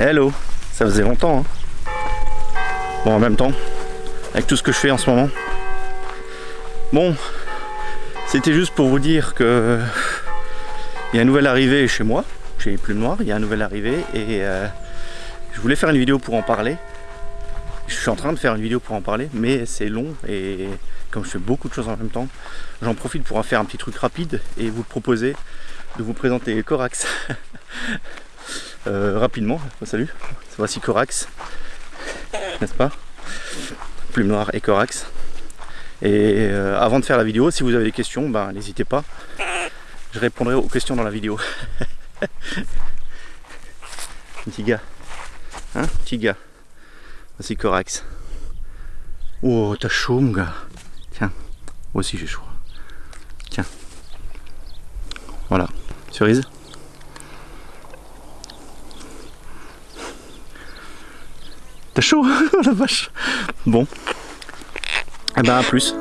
Hello, ça faisait longtemps. Hein. Bon, en même temps, avec tout ce que je fais en ce moment. Bon, c'était juste pour vous dire que il y a une nouvelle arrivée chez moi, chez Plume Noire, il y a une nouvelle arrivée et euh, je voulais faire une vidéo pour en parler. Je suis en train de faire une vidéo pour en parler, mais c'est long et comme je fais beaucoup de choses en même temps, j'en profite pour en faire un petit truc rapide et vous proposer de vous présenter Corax. Euh, rapidement. Salut, voici Corax, n'est-ce pas? Plume noire et Corax. Et euh, avant de faire la vidéo, si vous avez des questions, ben, n'hésitez pas. Je répondrai aux questions dans la vidéo. petit gars. Hein? Petit gars. Voici Corax. Oh, t'as chaud mon gars. Tiens, moi aussi j'ai chaud. Tiens. Voilà. Cerise? T'as chaud la vache Bon. Eh ben à plus.